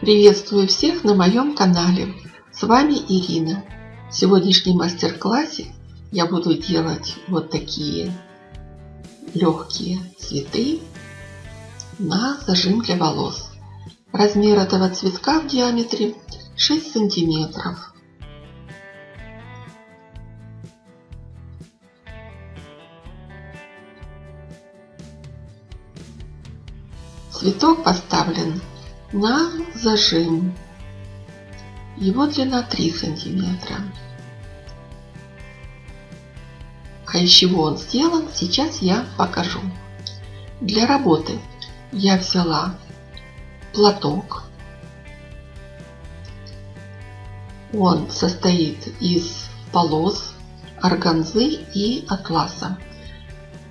Приветствую всех на моем канале. С вами Ирина. В сегодняшнем мастер-классе я буду делать вот такие легкие цветы на зажим для волос. Размер этого цветка в диаметре 6 сантиметров. Цветок поставлен на зажим. Его длина 3 сантиметра. А из чего он сделан, сейчас я покажу. Для работы я взяла платок. Он состоит из полос, органзы и атласа.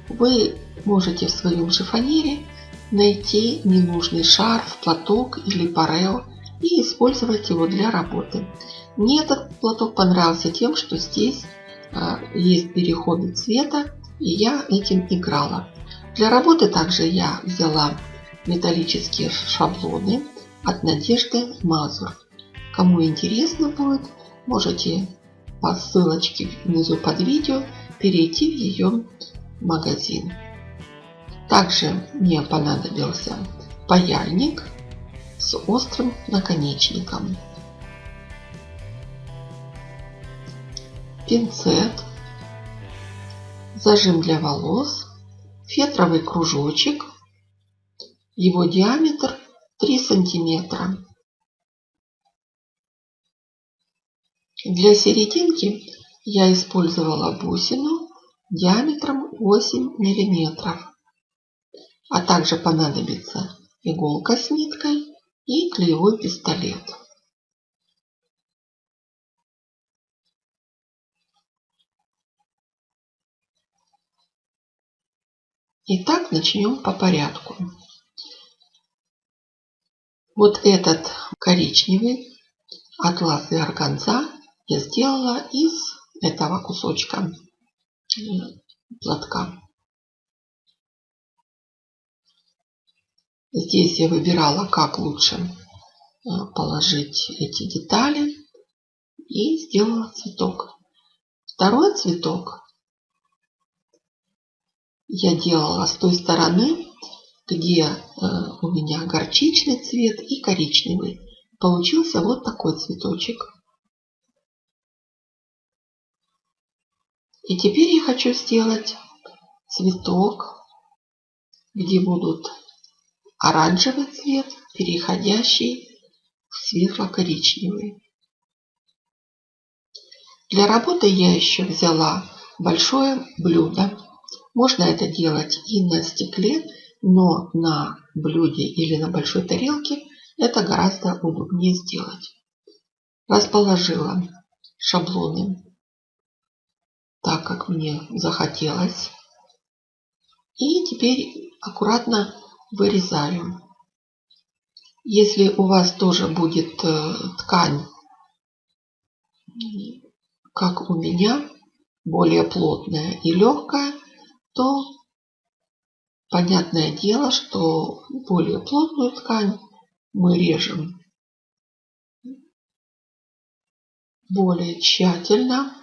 Вы можете в своем шифонере найти ненужный шарф, платок или парео и использовать его для работы. Мне этот платок понравился тем, что здесь а, есть переходы цвета, и я этим играла. Для работы также я взяла металлические шаблоны от Надежды Мазур. Кому интересно будет, можете по ссылочке внизу под видео перейти в ее магазин. Также мне понадобился паяльник с острым наконечником, пинцет, зажим для волос, фетровый кружочек, его диаметр 3 сантиметра. Для серединки я использовала бусину диаметром 8 миллиметров а также понадобится иголка с ниткой и клеевой пистолет. Итак, начнем по порядку. Вот этот коричневый атлас и органза я сделала из этого кусочка платка. Здесь я выбирала, как лучше э, положить эти детали и сделала цветок. Второй цветок я делала с той стороны, где э, у меня горчичный цвет и коричневый. Получился вот такой цветочек. И теперь я хочу сделать цветок, где будут оранжевый цвет, переходящий в светло-коричневый. Для работы я еще взяла большое блюдо. Можно это делать и на стекле, но на блюде или на большой тарелке это гораздо удобнее сделать. Расположила шаблоны так, как мне захотелось. И теперь аккуратно вырезаю. Если у вас тоже будет э, ткань, как у меня, более плотная и легкая, то понятное дело, что более плотную ткань мы режем более тщательно.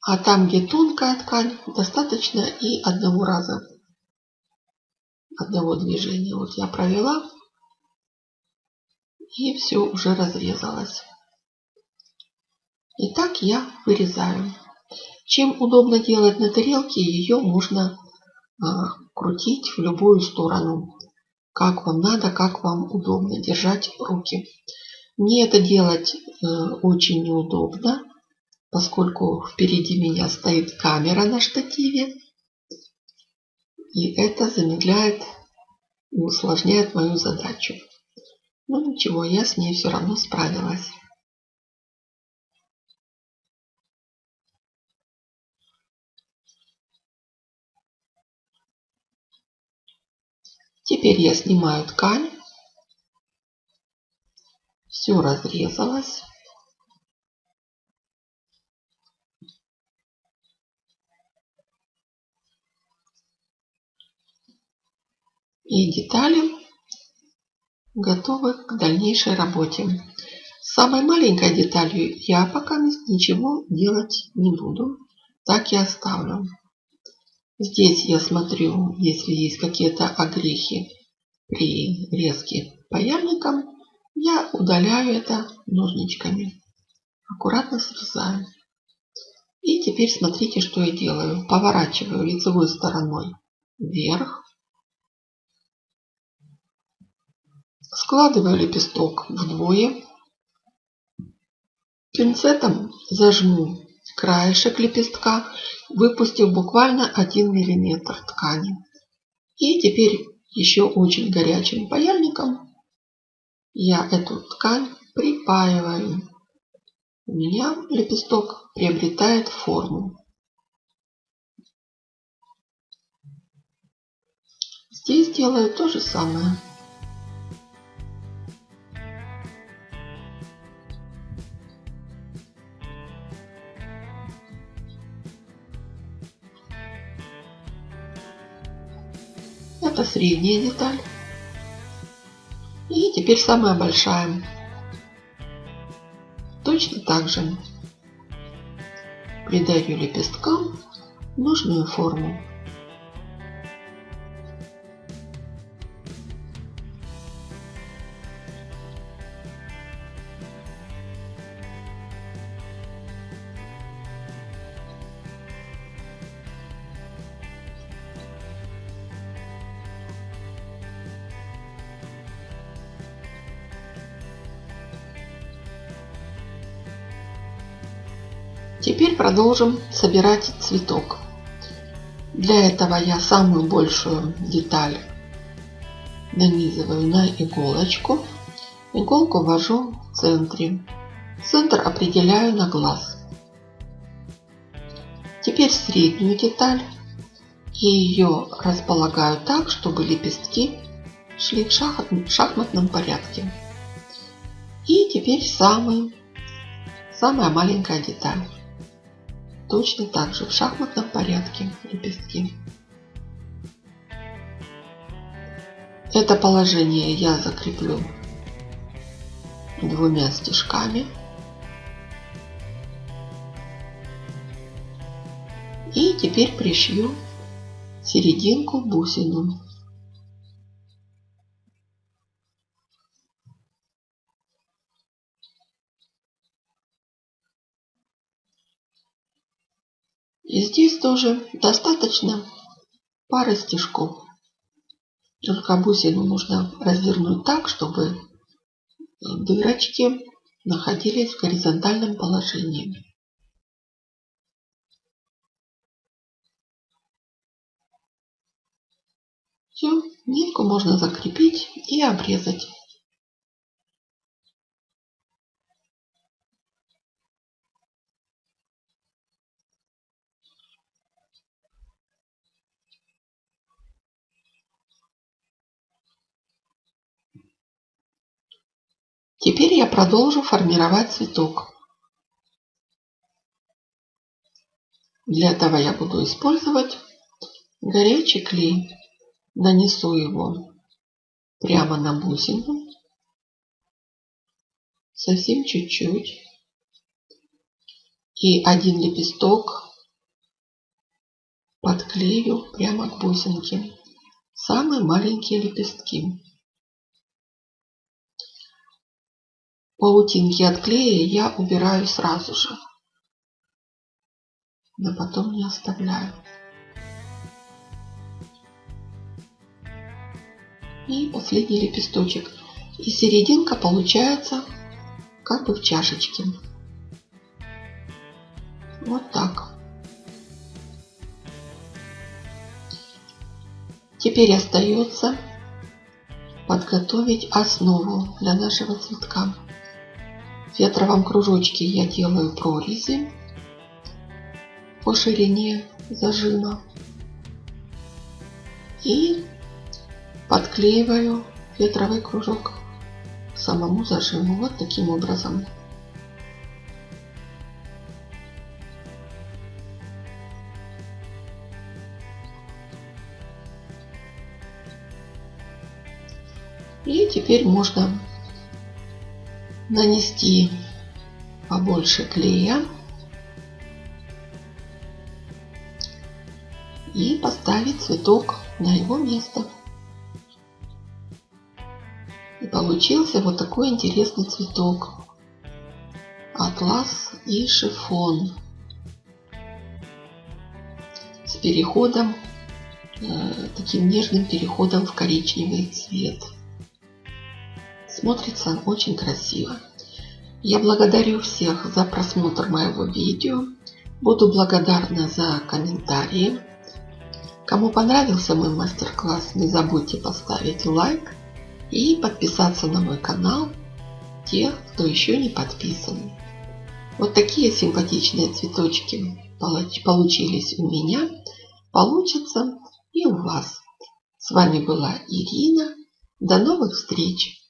А там, где тонкая ткань, достаточно и одного раза одного движения. Вот я провела, и все уже разрезалось. И так я вырезаю. Чем удобно делать на тарелке, ее можно а, крутить в любую сторону. Как вам надо, как вам удобно держать руки. Мне это делать э, очень неудобно, поскольку впереди меня стоит камера на штативе. И это замедляет и усложняет мою задачу. Но ничего, я с ней все равно справилась. Теперь я снимаю ткань. Все разрезалось. И детали готовы к дальнейшей работе. С самой маленькой деталью я пока ничего делать не буду. Так и оставлю. Здесь я смотрю, если есть какие-то огрехи при резке паяльником, я удаляю это ножничками. Аккуратно срезаю. И теперь смотрите, что я делаю. Поворачиваю лицевой стороной вверх. Складываю лепесток вдвое. Пинцетом зажму краешек лепестка, выпустив буквально 1 мм ткани. И теперь еще очень горячим паяльником я эту ткань припаиваю. У меня лепесток приобретает форму. Здесь делаю то же самое. Это средняя деталь. И теперь самая большая. Точно так же придаю лепесткам нужную форму. Теперь продолжим собирать цветок. Для этого я самую большую деталь нанизываю на иголочку. Иголку ввожу в центре. Центр определяю на глаз. Теперь среднюю деталь и ее располагаю так, чтобы лепестки шли в шахматном порядке. И теперь самый, самая маленькая деталь. Точно так же в шахматном порядке лепестки. Это положение я закреплю двумя стежками. И теперь пришью серединку бусину. Здесь тоже достаточно пары стежков. Только бусину нужно развернуть так, чтобы дырочки находились в горизонтальном положении. Все, нитку можно закрепить и обрезать. Теперь я продолжу формировать цветок. Для этого я буду использовать горячий клей. Нанесу его прямо на бусину. Совсем чуть-чуть. И один лепесток подклею прямо к бусинке. Самые маленькие лепестки. Паутинки от клея я убираю сразу же. Но потом не оставляю. И последний лепесточек. И серединка получается как бы в чашечке. Вот так. Теперь остается подготовить основу для нашего цветка. В ветровом кружочке я делаю прорези по ширине зажима и подклеиваю ветровый кружок самому зажиму вот таким образом. И теперь можно нанести побольше клея и поставить цветок на его место. И получился вот такой интересный цветок. Атлас и шифон. С переходом, э, таким нежным переходом в коричневый цвет. Смотрится очень красиво. Я благодарю всех за просмотр моего видео. Буду благодарна за комментарии. Кому понравился мой мастер-класс, не забудьте поставить лайк и подписаться на мой канал, тех, кто еще не подписан. Вот такие симпатичные цветочки получились у меня, получатся и у вас. С вами была Ирина. До новых встреч!